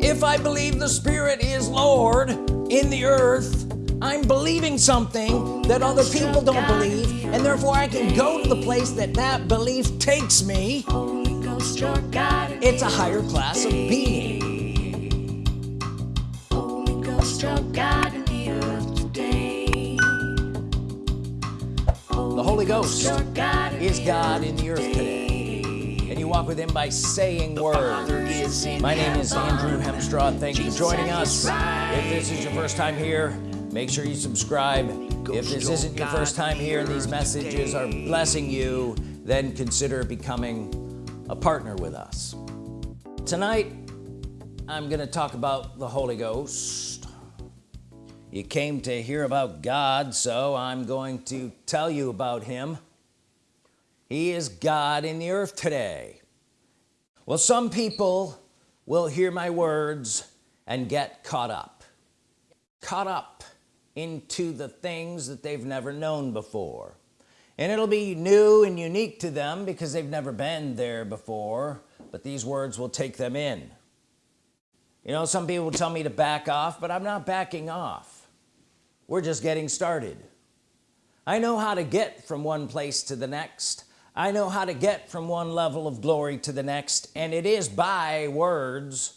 if I believe the Spirit is Lord in the earth I'm believing something that other people don't believe and therefore I can go to the place that that belief takes me. It's a higher class of being. The Holy Ghost is God in the earth today you walk with him by saying the words. My name is Andrew Hemstraw thank you for joining us. If this is your first time here make sure you subscribe. If this isn't your first time here and these messages are blessing you then consider becoming a partner with us. Tonight I'm gonna talk about the Holy Ghost. You came to hear about God so I'm going to tell you about him. He is God in the earth today well some people will hear my words and get caught up. Caught up into the things that they've never known before. And it'll be new and unique to them because they've never been there before but these words will take them in. You know some people tell me to back off but I'm not backing off. We're just getting started. I know how to get from one place to the next I know how to get from one level of glory to the next and it is by words.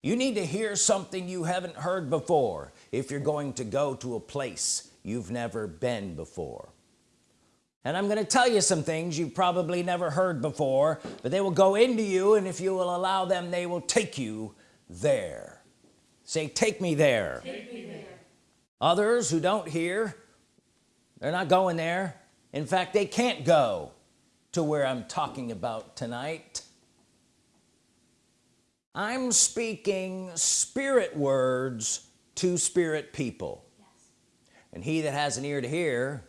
You need to hear something you haven't heard before if you're going to go to a place you've never been before. And I'm gonna tell you some things you've probably never heard before but they will go into you and if you will allow them they will take you there. Say take me there, take me there. others who don't hear they're not going there. In fact they can't go to where I'm talking about tonight I'm speaking spirit words to spirit people yes. and he that has an ear to hear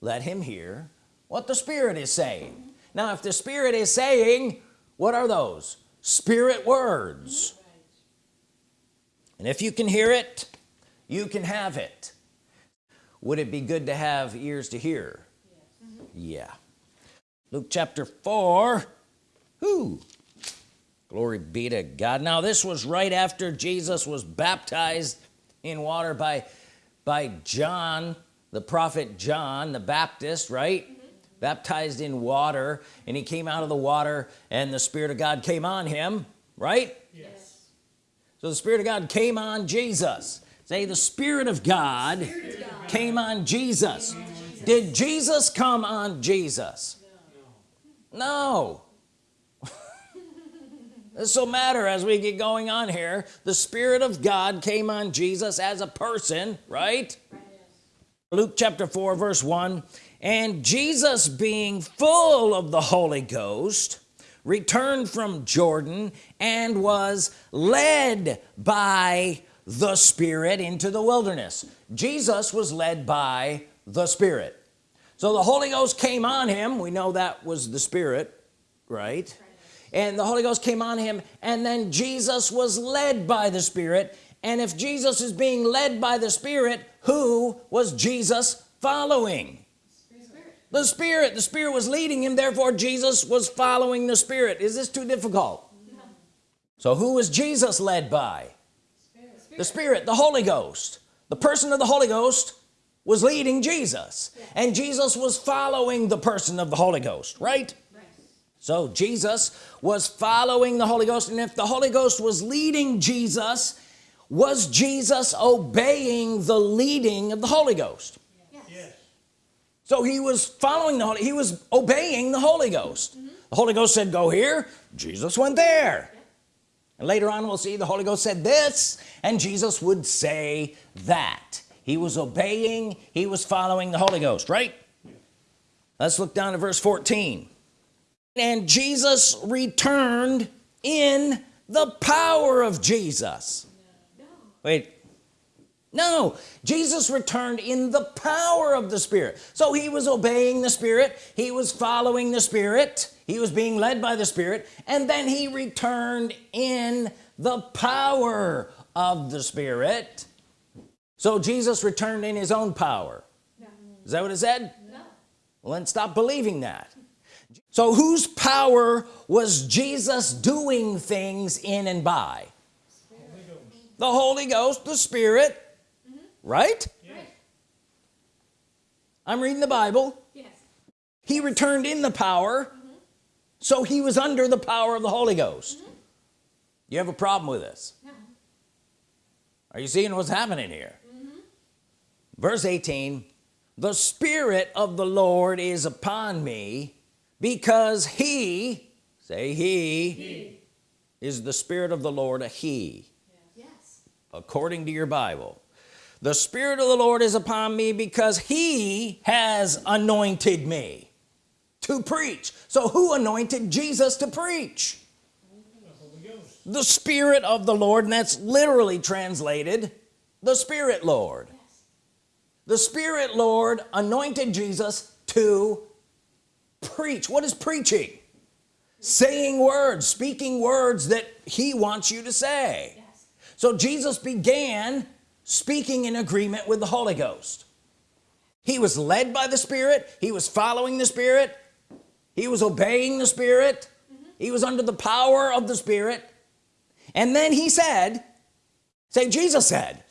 let him hear what the spirit is saying mm -hmm. now if the spirit is saying what are those spirit words mm -hmm. and if you can hear it you can have it would it be good to have ears to hear yes. mm -hmm. yeah Luke chapter 4 who glory be to God. Now this was right after Jesus was baptized in water by by John the prophet John the Baptist right? Mm -hmm. baptized in water and he came out of the water and the Spirit of God came on him right? Yes. So the Spirit of God came on Jesus. Say the Spirit of God, Spirit of God. came on Jesus. Did Jesus come on Jesus no, this will matter as we get going on here. The Spirit of God came on Jesus as a person right? Luke chapter 4 verse 1 and Jesus being full of the Holy Ghost returned from Jordan and was led by the Spirit into the wilderness. Jesus was led by the Spirit so the Holy Ghost came on him. We know that was the Spirit right, and the Holy Ghost came on him and then Jesus was led by the Spirit. And if Jesus is being led by the Spirit who was Jesus following? Spirit. the Spirit. The Spirit was leading him therefore Jesus was following the Spirit. Is this too difficult? No. so who was Jesus led by? Spirit. the Spirit. The Holy Ghost. The person of the Holy Ghost was leading Jesus. Yeah. and Jesus was following the person of the Holy Ghost right? So Jesus was following the Holy Ghost. And if the Holy Ghost was leading Jesus was Jesus obeying the leading of the Holy Ghost? Yes, yes. so he was following the Holy he was obeying the Holy Ghost. Mm -hmm. the Holy Ghost said go here. Jesus went there. And later on we'll see the Holy Ghost said this and Jesus would say that he was obeying he was following the Holy Ghost right? Let's look down to verse 14 and Jesus returned in the power of Jesus. Wait. No Jesus returned in the power of the Spirit. So he was obeying the Spirit he was following the Spirit he was being led by the Spirit and then he returned in the power of the Spirit so Jesus returned in his own power. No. is that what it said? No. well then stop believing that. So whose power was Jesus doing things in and by? The Holy Ghost the Spirit. Mm -hmm. right? Right I'm reading the Bible. Yes. He returned in the power. Mm -hmm. so he was under the power of the Holy Ghost. Mm -hmm. you have a problem with this? No. are you seeing what's happening here verse 18 the Spirit of the Lord is upon me because he say he, he. is the Spirit of the Lord a he. Yes. according to your Bible. The Spirit of the Lord is upon me because he has anointed me to preach. So who anointed Jesus to preach? The Spirit of the Lord and that's literally translated the Spirit Lord the Spirit Lord anointed Jesus to preach. What is preaching? Saying words speaking words that he wants you to say. So Jesus began speaking in agreement with the Holy Ghost. He was led by the Spirit. He was following the Spirit. He was obeying the Spirit. Mm -hmm. he was under the power of the Spirit. And then he said say Jesus said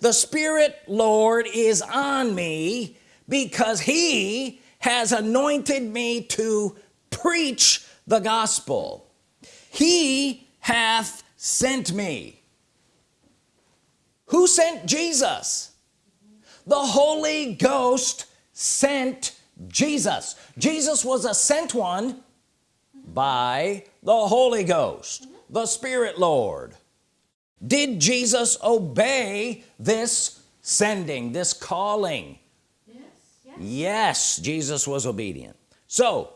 the Spirit Lord is on me because he has anointed me to preach the gospel. He hath sent me. Who sent Jesus? The Holy Ghost sent Jesus. Jesus was a sent one by the Holy Ghost the Spirit Lord did Jesus obey this sending this calling yes, yes. yes Jesus was obedient so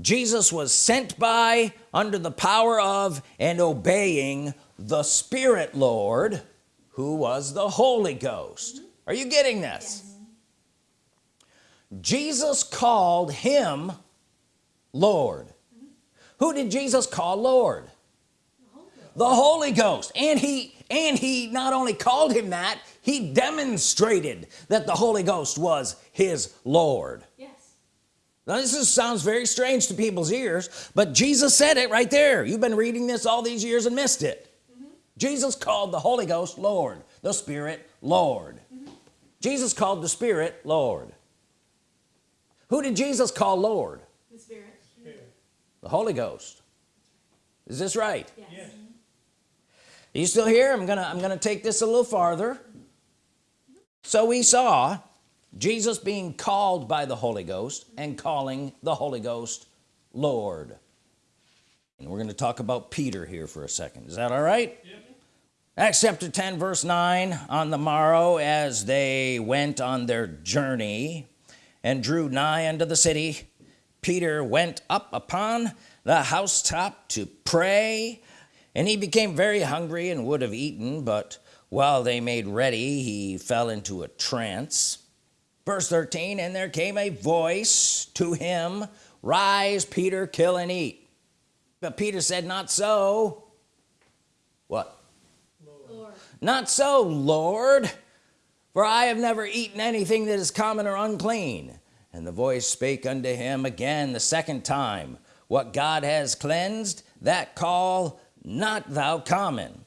Jesus was sent by under the power of and obeying the Spirit Lord who was the Holy Ghost mm -hmm. are you getting this yes. Jesus called him Lord mm -hmm. who did Jesus call Lord the Holy Ghost. And he and he not only called him that he demonstrated that the Holy Ghost was his Lord. Yes. Now this is, sounds very strange to people's ears but Jesus said it right there. You've been reading this all these years and missed it. Mm -hmm. Jesus called the Holy Ghost Lord the Spirit Lord. Mm -hmm. Jesus called the Spirit Lord. Who did Jesus call Lord? The Spirit, Spirit. the Holy Ghost. Is this right? Yes. yes are you still here? I'm gonna I'm gonna take this a little farther. So we saw Jesus being called by the Holy Ghost and calling the Holy Ghost Lord. And we're going to talk about Peter here for a second. Is that all right? Yep. Acts chapter 10 verse 9 on the morrow as they went on their journey and drew nigh unto the city Peter went up upon the housetop to pray and he became very hungry and would have eaten but while they made ready he fell into a trance. Verse 13 and there came a voice to him rise Peter kill and eat. But Peter said not so. What? Lord. not so Lord for I have never eaten anything that is common or unclean. And the voice spake unto him again the second time what God has cleansed that call not thou common.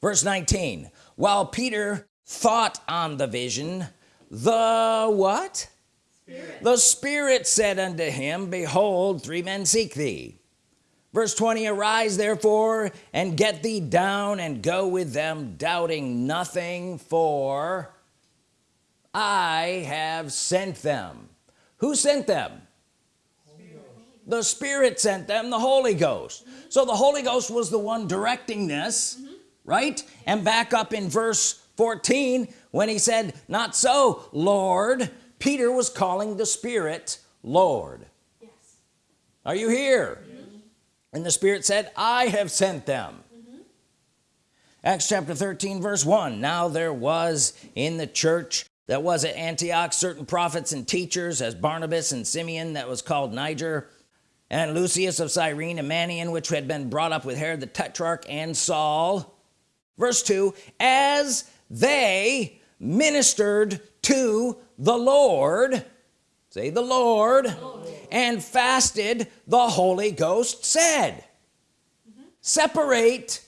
Verse 19 while Peter thought on the vision the what? Spirit. the Spirit said unto him behold three men seek thee. Verse 20 arise therefore and get thee down and go with them doubting nothing for I have sent them. Who sent them the Spirit sent them the Holy Ghost mm -hmm. so the Holy Ghost was the one directing this mm -hmm. right and back up in verse 14 when he said not so Lord Peter was calling the Spirit Lord yes. are you here yes. and the Spirit said I have sent them mm -hmm. Acts chapter 13 verse 1 now there was in the church that was at Antioch certain prophets and teachers as Barnabas and Simeon that was called Niger and Lucius of Cyrene and Manaen which had been brought up with Herod the Tetrarch and Saul verse 2 as they ministered to the Lord say the Lord, Lord. and fasted the Holy Ghost said mm -hmm. separate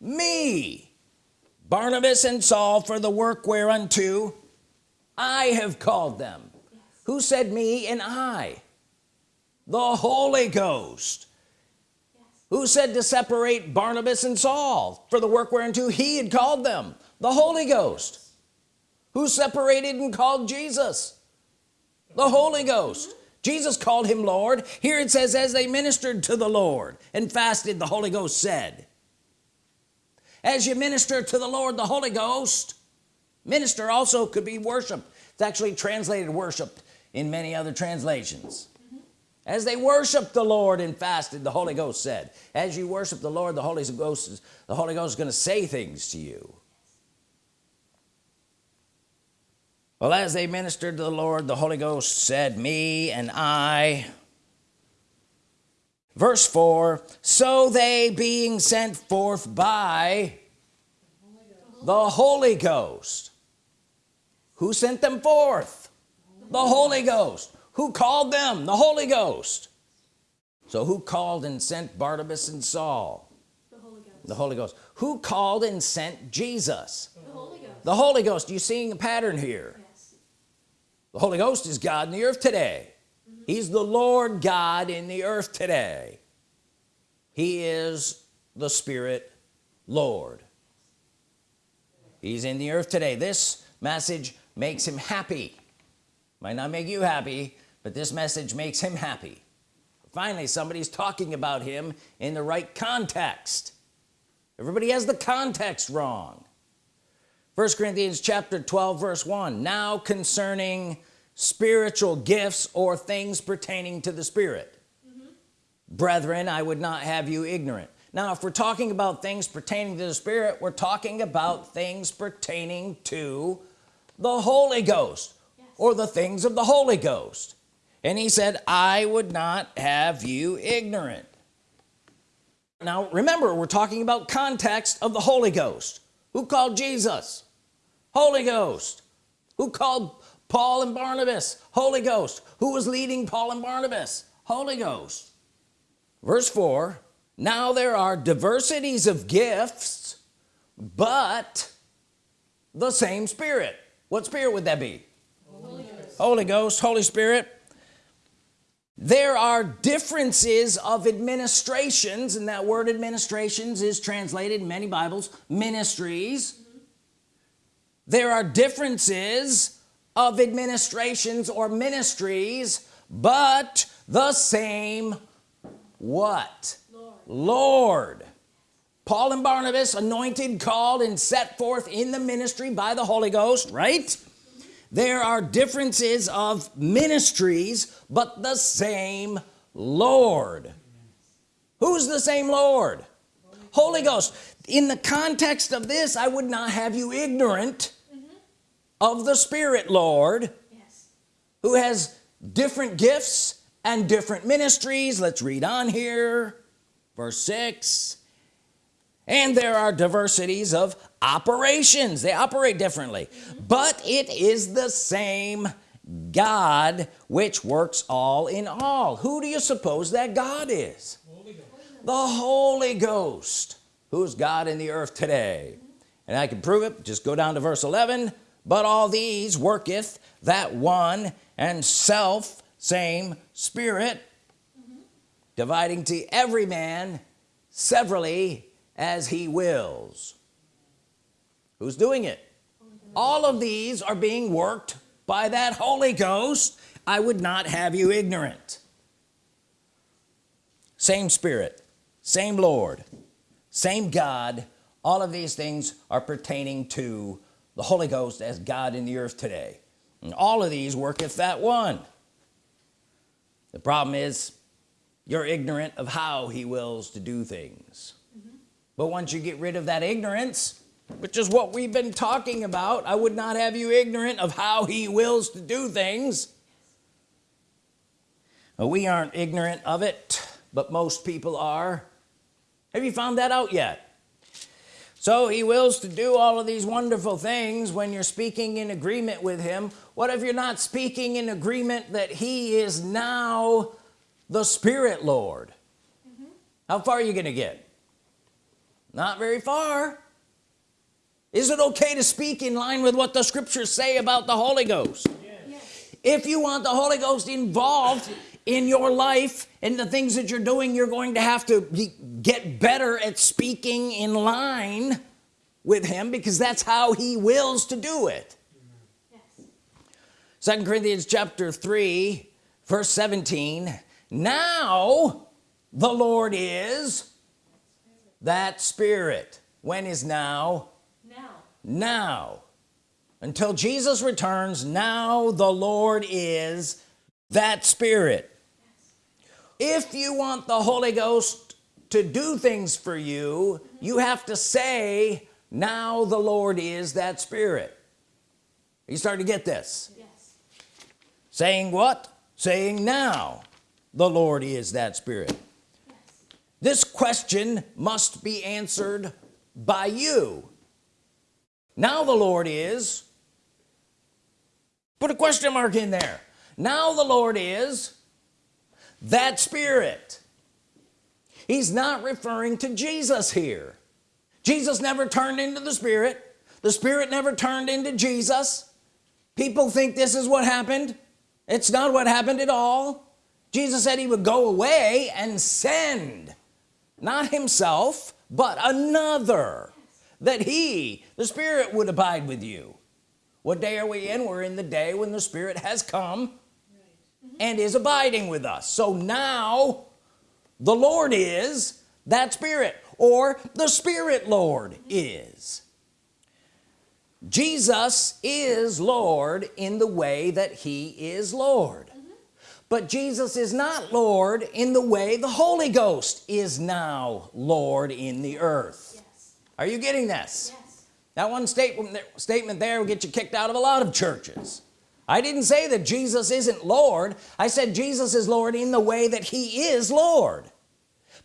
me Barnabas and Saul for the work whereunto I have called them who said me and I the Holy Ghost who said to separate Barnabas and Saul for the work whereunto he had called them the Holy Ghost. Who separated and called Jesus? The Holy Ghost. Jesus called him Lord. Here it says as they ministered to the Lord and fasted the Holy Ghost said as you minister to the Lord the Holy Ghost minister also could be worship it's actually translated worship in many other translations as they worshiped the Lord and fasted the Holy Ghost said as you worship the Lord the Holy Ghost is the Holy Ghost is going to say things to you. Well as they ministered to the Lord the Holy Ghost said me and I. Verse 4 so they being sent forth by the Holy Ghost. Who sent them forth? The Holy Ghost who called them? The Holy Ghost. So who called and sent Barnabas and Saul? The Holy Ghost. the Holy Ghost. Who called and sent Jesus? The Holy Ghost. the Holy Ghost. You seeing a pattern here? Yes. the Holy Ghost is God in the earth today. He's the Lord God in the earth today. He is the Spirit Lord. He's in the earth today. This message makes him happy might not make you happy but this message makes him happy. Finally somebody's talking about him in the right context. Everybody has the context wrong. First Corinthians chapter 12 verse 1 now concerning spiritual gifts or things pertaining to the Spirit. Mm-hmm. Brethren I would not have you ignorant. Now if we're talking about things pertaining to the Spirit we're talking about things pertaining to the Holy Ghost. Or the things of the Holy Ghost. And he said I would not have you ignorant. Now remember we're talking about context of the Holy Ghost. Who called Jesus? Holy Ghost. Who called Paul and Barnabas? Holy Ghost. Who was leading Paul and Barnabas? Holy Ghost. Verse 4 now there are diversities of gifts but the same Spirit. What Spirit would that be Holy Ghost. Holy Spirit there are differences of administrations and that word administrations is translated in many Bibles ministries there are differences of administrations or ministries but the same what Lord. Lord Paul and Barnabas anointed called and set forth in the ministry by the Holy Ghost right there are differences of ministries but the same Lord. Who's the same Lord? Holy Ghost. In the context of this I would not have you ignorant mm-hmm. of the Spirit Lord Yes. who has different gifts and different ministries. Let's read on here. Verse 6 and there are diversities of operations. They operate differently. But it is the same God which works all in all. Who do you suppose that God is? The Holy Ghost. Who's God in the earth today? And I can prove it. Just go down to verse 11 but all these worketh that one and self same spirit dividing to every man severally as he wills. Who's doing it? All of these are being worked by that Holy Ghost. I would not have you ignorant. Same Spirit same Lord same God. All of these things are pertaining to the Holy Ghost as God in the earth today. And all of these worketh that one. The problem is you're ignorant of how he wills to do things but once you get rid of that ignorance which is what we've been talking about I would not have you ignorant of how he wills to do things. We aren't ignorant of it but most people are. Have you found that out yet? So he wills to do all of these wonderful things when you're speaking in agreement with him. What if you're not speaking in agreement that he is now the Spirit Lord? Mm-hmm. How far are you gonna get not very far is it okay to speak in line with what the scriptures say about the Holy Ghost Yes. if you want the Holy Ghost involved in your life and the things that you're doing you're going to have to be, get better at speaking in line with him because that's how he wills to do it Yes. second Corinthians chapter 3 verse 17 now the Lord is that spirit when is now? Now. now. Until Jesus returns now the Lord is that spirit. If you want the Holy Ghost to do things for you mm-hmm. you have to say now the Lord is that spirit. You starting to get this. Yes. saying what? Saying now the Lord is that spirit. This question must be answered by you. Now the Lord is put a question mark in there. Now the Lord is that spirit. He's not referring to Jesus here. Jesus never turned into the spirit. The spirit never turned into Jesus. People think this is what happened. It's not what happened at all. Jesus said he would go away and send not himself but another that he the Spirit would abide with you. What day are we in? We're in the day when the Spirit has come and is abiding with us. So now the Lord is that Spirit or the Spirit Lord is. Jesus is Lord in the way that he is Lord but Jesus is not Lord in the way the Holy Ghost is now Lord in the earth. Yes. are you getting this? Yes. that one statement statement there will get you kicked out of a lot of churches. I didn't say that Jesus isn't Lord. I said Jesus is Lord in the way that he is Lord.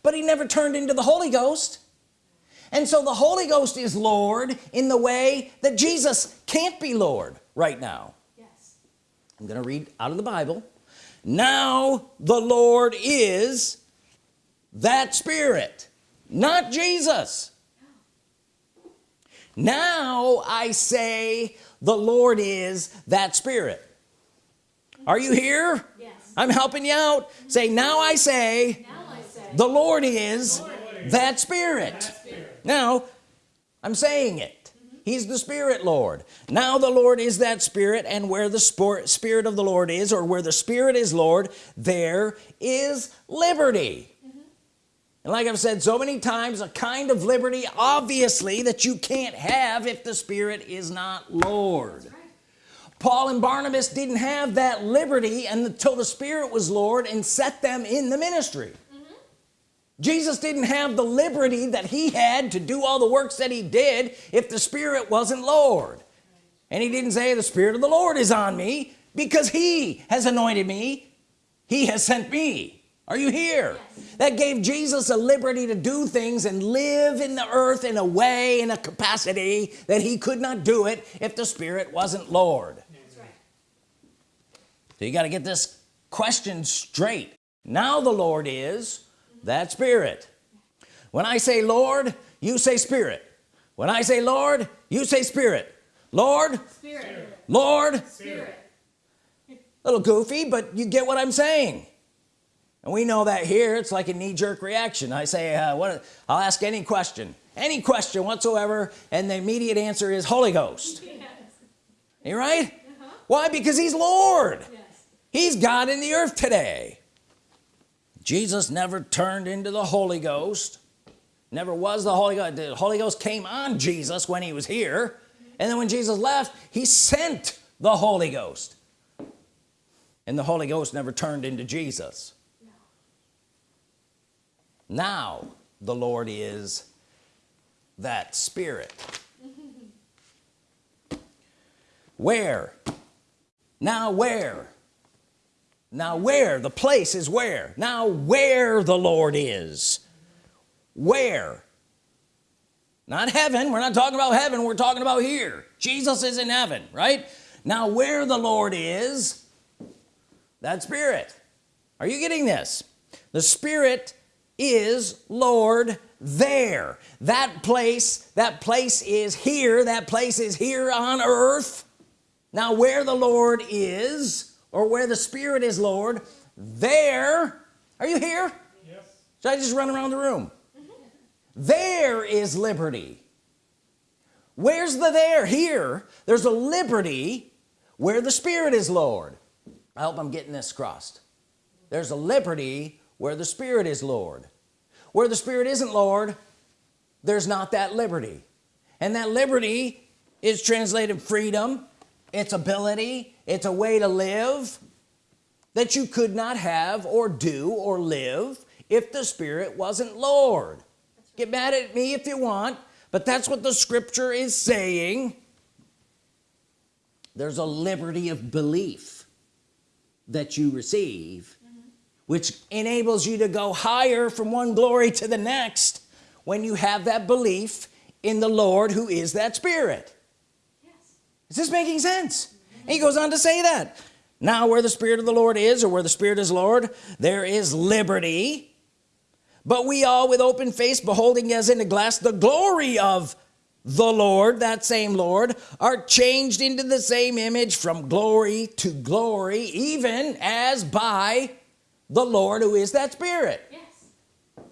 But he never turned into the Holy Ghost. And so the Holy Ghost is Lord in the way that Jesus can't be Lord right now. Yes. I'm gonna read out of the Bible now the Lord is that spirit not Jesus. Now I say the Lord is that spirit. Are you here? Yes. I'm helping you out. Say now I say Now I say. the Lord is that spirit. Now I'm saying it he's the spirit Lord. Now the Lord is that spirit and where the sport, spirit of the Lord is or where the spirit is Lord there is liberty. Mm-hmm. And like I've said so many times a kind of liberty obviously that you can't have if the spirit is not Lord. Right. Paul and Barnabas didn't have that liberty until the Spirit was Lord and set them in the ministry Jesus didn't have the liberty that he had to do all the works that he did if the Spirit wasn't Lord. And he didn't say the Spirit of the Lord is on me because he has anointed me. He has sent me. Are you here? That gave Jesus a liberty to do things and live in the earth in a way in a capacity that he could not do it if the Spirit wasn't Lord. Right. so you got to get this question straight. Now the Lord is that spirit. When I say Lord you say spirit. When I say Lord you say spirit. Lord? Spirit. Lord? Spirit. little goofy but you get what I'm saying. And we know that here it's like a knee-jerk reaction. I say uh, what I'll ask any question. Any question whatsoever and the immediate answer is Holy Ghost. Yes. you right? Why? Because he's Lord. Yes. he's God in the earth today Jesus never turned into the Holy Ghost never was the Holy Ghost. The Holy Ghost came on Jesus when he was here and then when Jesus left he sent the Holy Ghost. And the Holy Ghost never turned into Jesus. Now the Lord is that spirit. Where? Now where now where the place is where? Now where the Lord is. Where? Not heaven we're not talking about heaven we're talking about here. Jesus is in heaven right? Now where the Lord is that spirit. Are you getting this? The spirit is Lord there. That place that place is here that place is here on earth. Now where the Lord is or where the Spirit is Lord there are you here? Yes. should I just run around the room? There is liberty. Where's the there? Here. There's a liberty where the Spirit is Lord. I hope I'm getting this crossed. There's a liberty where the Spirit is Lord. Where the Spirit isn't Lord there's not that liberty. And that liberty is translated freedom it's ability it's a way to live that you could not have or do or live if the Spirit wasn't Lord. Get mad at me if you want but that's what the scripture is saying. There's a liberty of belief that you receive mm-hmm. which enables you to go higher from one glory to the next when you have that belief in the Lord who is that spirit. Yes. is this making sense and he goes on to say that. Now where the Spirit of the Lord is or where the Spirit is Lord there is liberty. But we all with open face beholding as in a glass the glory of the Lord that same Lord are changed into the same image from glory to glory even as by the Lord who is that spirit. Yes.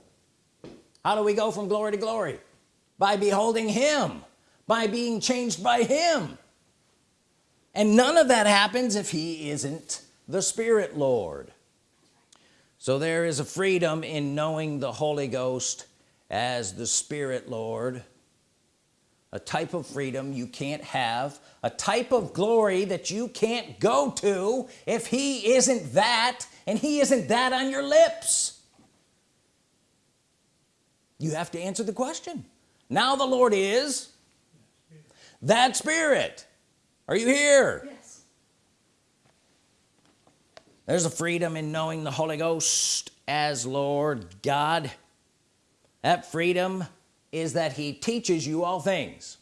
how do we go from glory to glory? By beholding him by being changed by him and none of that happens if he isn't the Spirit Lord. So there is a freedom in knowing the Holy Ghost as the Spirit Lord a type of freedom you can't have a type of glory that you can't go to if he isn't that and he isn't that on your lips. You have to answer the question. Now the Lord is that spirit are you here? Yes. there's a freedom in knowing the Holy Ghost as Lord God. That freedom is that he teaches you all things.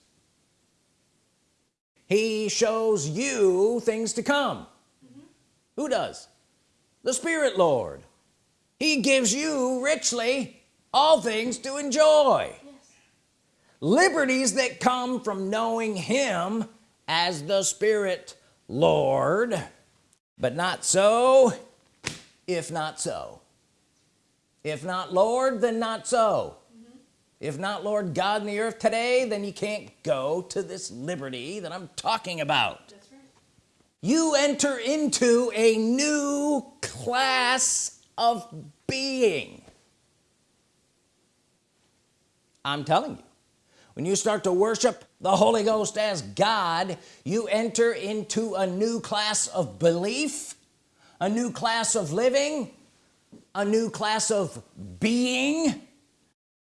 He shows you things to come. Mm-hmm. Who does? The Spirit Lord. He gives you richly all things to enjoy. Yes. liberties that come from knowing him as the Spirit Lord but not so if not so. If not Lord then not so. Mm-hmm. If not Lord God in the earth today then you can't go to this liberty that I'm talking about. Right. you enter into a new class of being. I'm telling you when you start to worship the Holy Ghost as God you enter into a new class of belief a new class of living a new class of being.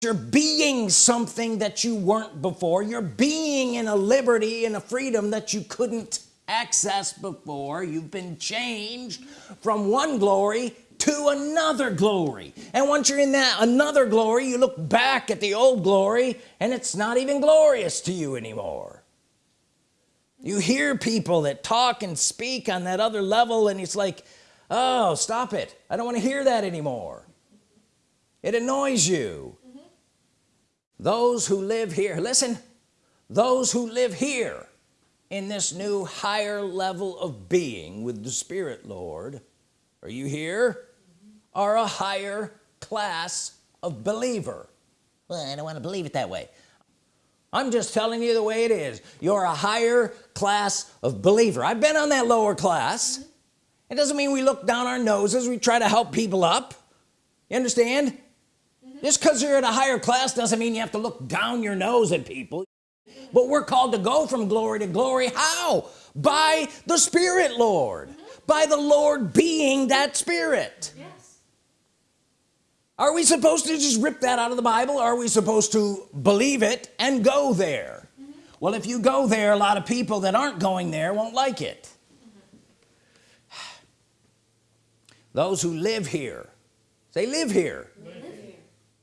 You're being something that you weren't before. You're being in a liberty and a freedom that you couldn't access before. You've been changed from one glory to another glory. And once you're in that another glory you look back at the old glory and it's not even glorious to you anymore. You hear people that talk and speak on that other level and it's like oh stop it. I don't want to hear that anymore. It annoys you. Mm-hmm. Those who live here listen those who live here in this new higher level of being with the Spirit Lord are you here are a higher class of believer. Well I don't want to believe it that way. I'm just telling you the way it is. You're a higher class of believer. I've been on that lower class. It doesn't mean we look down our noses we try to help people up. You understand? Mm-hmm. Just because you're at a higher class doesn't mean you have to look down your nose at people. But we're called to go from glory to glory. How? By the Spirit Lord. Mm-hmm. By the Lord being that Spirit. Yes. Are we supposed to just rip that out of the Bible? Are we supposed to believe it and go there? Well if you go there a lot of people that aren't going there won't like it. Those who live here they live here Live here.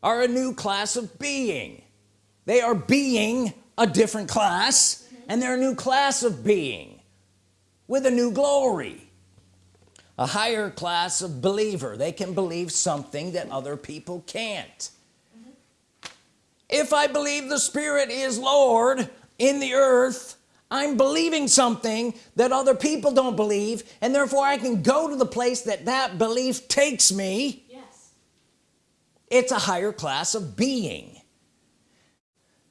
are a new class of being. They are being a different class and they're a new class of being with a new glory a higher class of believer. They can believe something that other people can't. If I believe the Spirit is Lord in the earth I'm believing something that other people don't believe and therefore I can go to the place that that belief takes me. Yes. it's a higher class of being.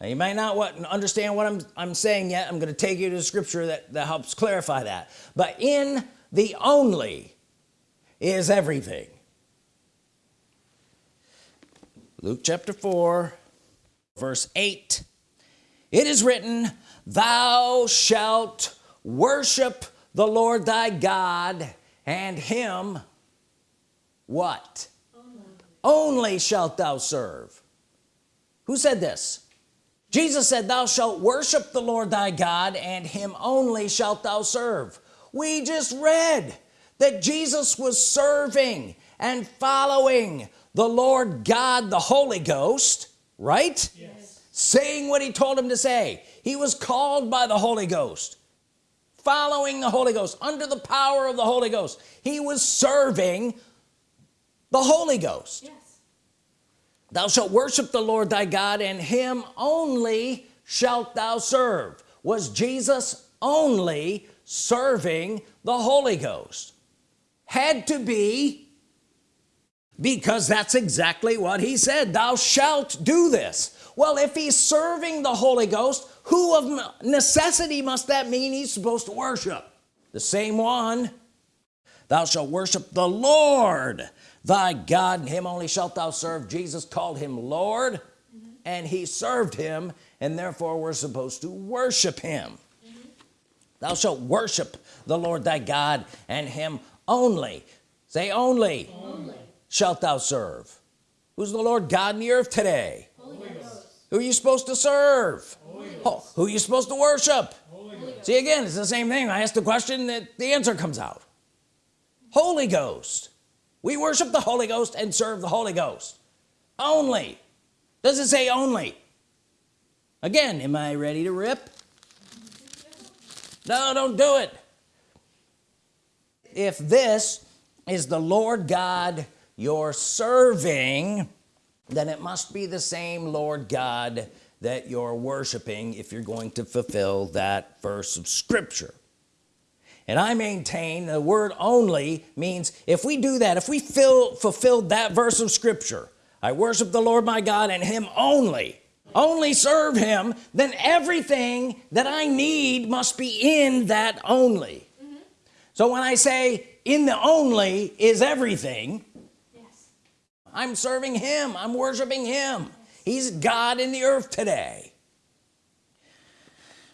Now you might not what understand what I'm, I'm saying yet. I'm going to take you to the scripture that, that helps clarify that. But in the only is everything. Luke chapter 4 verse 8 it is written thou shalt worship the Lord thy God and him what? Only shalt thou serve. Who said this? Jesus said thou shalt worship the Lord thy God and him only shalt thou serve. We just read that Jesus was serving and following the Lord God the Holy Ghost right? Yes. saying what he told him to say. He was called by the Holy Ghost following the Holy Ghost under the power of the Holy Ghost. He was serving the Holy Ghost. Yes. thou shalt worship the Lord thy God and him only shalt thou serve. Was Jesus only serving the Holy Ghost had to be because that's exactly what he said thou shalt do this. Well if he's serving the Holy Ghost who of necessity must that mean he's supposed to worship? The same one. Thou shalt worship the Lord thy God and him only shalt thou serve. Jesus called him Lord mm-hmm. and he served him and therefore we're supposed to worship him. Mm-hmm. Thou shalt worship the Lord thy God and him only say only, Only. shalt thou serve. Who's the Lord God in the earth today? Holy Ghost. who are you supposed to serve? Oh, who are you supposed to worship? See again it's the same thing. I ask the question that the answer comes out. Holy Ghost. We worship the Holy Ghost and serve the Holy Ghost. Only. Does it say only? Again am I ready to rip? No don't do it if this is the Lord God you're serving then it must be the same Lord God that you're worshiping if you're going to fulfill that verse of Scripture. And I maintain the word only means if we do that if we fill fulfilled that verse of Scripture I worship the Lord my God and him only only serve him then everything that I need must be in that only so when I say in the only is everything Yes. I'm serving him. I'm worshiping him. He's God in the earth today.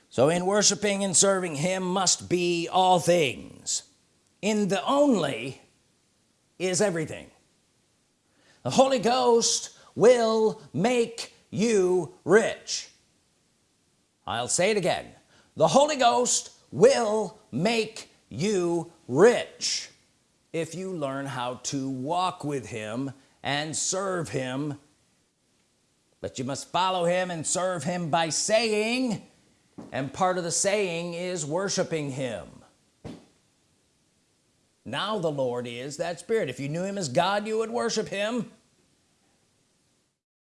So in worshiping and serving him must be all things. In the only is everything. The Holy Ghost will make you rich. I'll say it again. The Holy Ghost will make you rich if you learn how to walk with him and serve him. But you must follow him and serve him by saying and part of the saying is worshiping him. Now the Lord is that spirit. If you knew him as God you would worship him.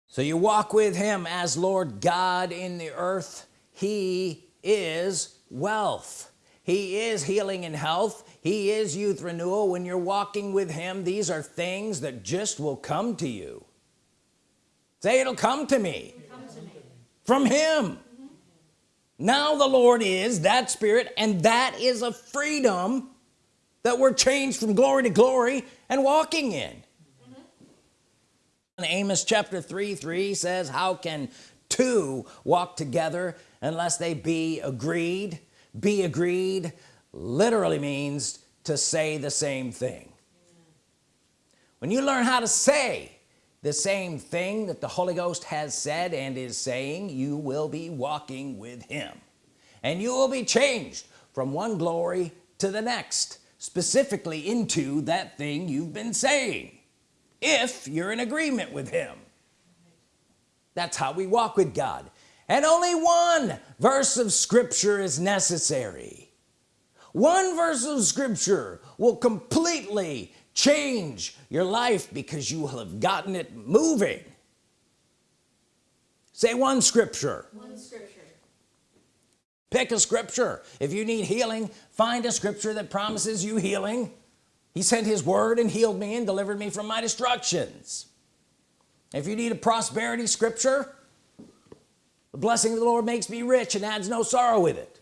So you walk with him as Lord God in the earth. He is wealth he is healing and health. He is youth renewal. When you're walking with him these are things that just will come to you. Say it'll come to me. Come to me. from him. Now the Lord is that spirit and that is a freedom that we're changed from glory to glory and walking in. And Amos chapter 3 3 says how can two walk together unless they be agreed be agreed literally means to say the same thing. When you learn how to say the same thing that the Holy Ghost has said and is saying you will be walking with him. And you will be changed from one glory to the next specifically into that thing you've been saying if you're in agreement with him. That's how we walk with God and only one verse of Scripture is necessary. One verse of scripture will completely change your life because you will have gotten it moving. Say one scripture. One scripture. pick a scripture. If you need healing find a scripture that promises you healing. He sent his word and healed me and delivered me from my destructions. If you need a prosperity scripture the blessing of the Lord makes me rich and adds no sorrow with it.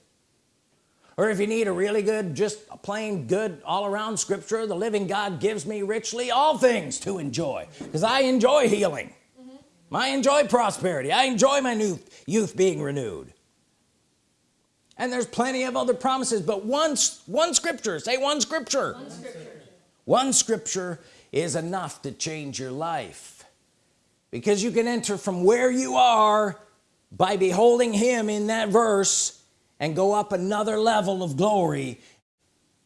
Or if you need a really good just a plain good all-around scripture the living God gives me richly all things to enjoy because I enjoy healing. Mm-hmm. I enjoy prosperity. I enjoy my new youth being renewed. And there's plenty of other promises but one one scripture say one scripture. One scripture. one scripture is enough to change your life because you can enter from where you are by beholding him in that verse and go up another level of glory.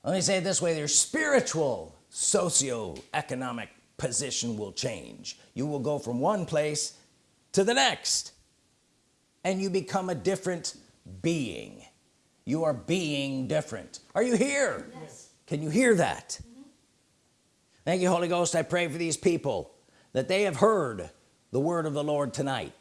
Let me say it this way their spiritual socio-economic position will change. You will go from one place to the next and you become a different being. You are being different. Are you here? Yes. can you hear that? Mm-hmm. Thank you Holy Ghost. I pray for these people that they have heard the word of the Lord tonight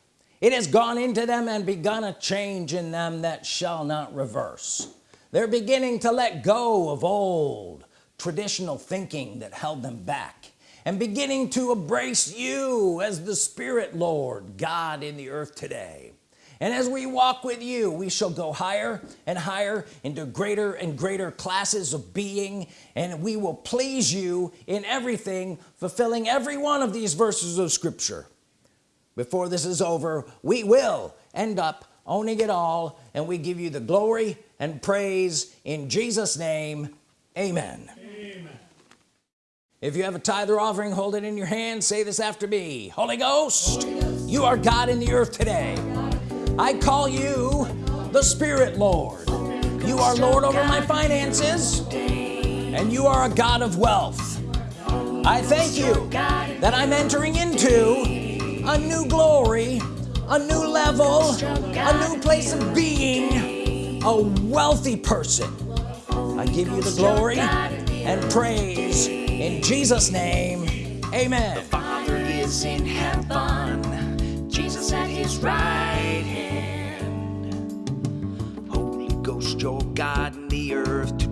it has gone into them and begun a change in them that shall not reverse. They're beginning to let go of old traditional thinking that held them back and beginning to embrace you as the Spirit Lord God in the earth today. And as we walk with you we shall go higher and higher into greater and greater classes of being and we will please you in everything fulfilling every one of these verses of Scripture before this is over we will end up owning it all and we give you the glory and praise in Jesus name. Amen. If you have a tithe or offering hold it in your hand. Say this after me. Holy Ghost, you are God in the earth today. I call you the Spirit Lord. You are Lord over my finances and you are a God of wealth. I thank you that I'm entering into a new glory a new level a new place of being a wealthy person. I give you the glory and praise in Jesus name. Amen. Father is in heaven, Jesus at his right hand. Holy Ghost, you're God in the earth